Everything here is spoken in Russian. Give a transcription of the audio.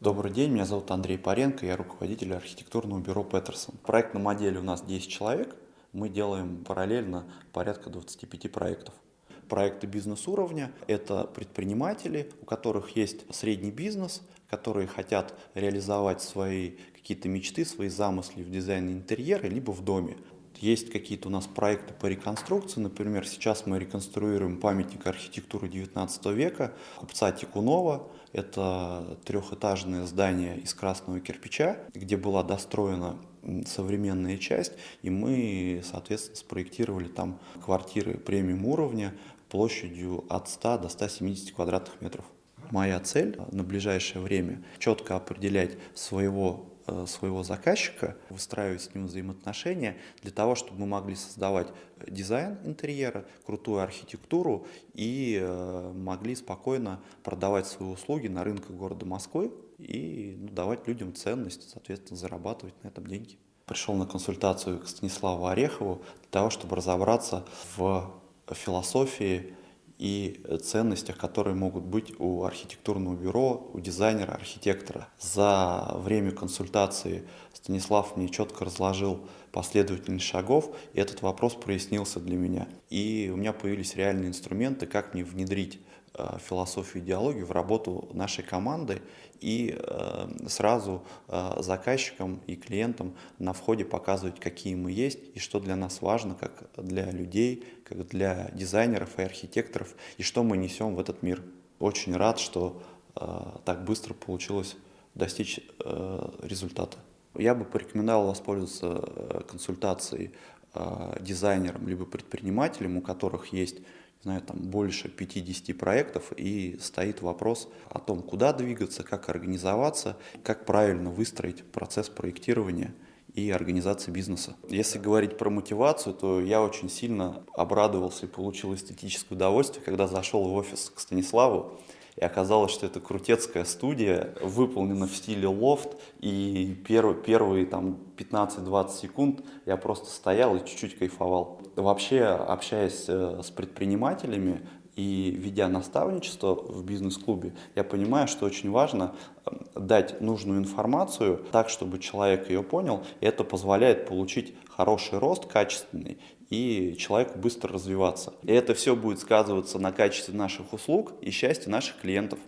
Добрый день, меня зовут Андрей Паренко, я руководитель архитектурного бюро Петерсон. В проектном отделе у нас 10 человек, мы делаем параллельно порядка 25 проектов. Проекты бизнес-уровня – это предприниматели, у которых есть средний бизнес, которые хотят реализовать свои какие-то мечты, свои замысли в дизайне интерьера, либо в доме. Есть какие-то у нас проекты по реконструкции. Например, сейчас мы реконструируем памятник архитектуры 19 века купца Тикунова. Это трехэтажное здание из красного кирпича, где была достроена современная часть, и мы, соответственно, спроектировали там квартиры премиум уровня площадью от 100 до 170 квадратных метров. Моя цель на ближайшее время четко определять своего своего заказчика, выстраивать с ним взаимоотношения для того, чтобы мы могли создавать дизайн интерьера, крутую архитектуру и э, могли спокойно продавать свои услуги на рынке города Москвы и ну, давать людям ценность, соответственно, зарабатывать на этом деньги. Пришел на консультацию к Станиславу Орехову для того, чтобы разобраться в философии и ценностях, которые могут быть у архитектурного бюро, у дизайнера, архитектора. За время консультации Станислав мне четко разложил последовательность шагов, и этот вопрос прояснился для меня. И у меня появились реальные инструменты, как мне внедрить философию идеологию в работу нашей команды и э, сразу э, заказчикам и клиентам на входе показывать, какие мы есть и что для нас важно, как для людей, как для дизайнеров и архитекторов, и что мы несем в этот мир. Очень рад, что так быстро получилось достичь результата. Я бы порекомендовал воспользоваться консультацией дизайнером либо предпринимателем, у которых есть знаю, там больше 50 проектов, и стоит вопрос о том, куда двигаться, как организоваться, как правильно выстроить процесс проектирования и организации бизнеса. Если говорить про мотивацию, то я очень сильно обрадовался и получил эстетическое удовольствие, когда зашел в офис к Станиславу, и оказалось, что это крутецкая студия, выполнена в стиле лофт, и первые, первые там 15-20 секунд я просто стоял и чуть-чуть кайфовал. Вообще, общаясь э, с предпринимателями, и ведя наставничество в бизнес-клубе, я понимаю, что очень важно эм, дать нужную информацию так, чтобы человек ее понял, и это позволяет получить хороший рост, качественный, и человеку быстро развиваться. И это все будет сказываться на качестве наших услуг и счастье наших клиентов.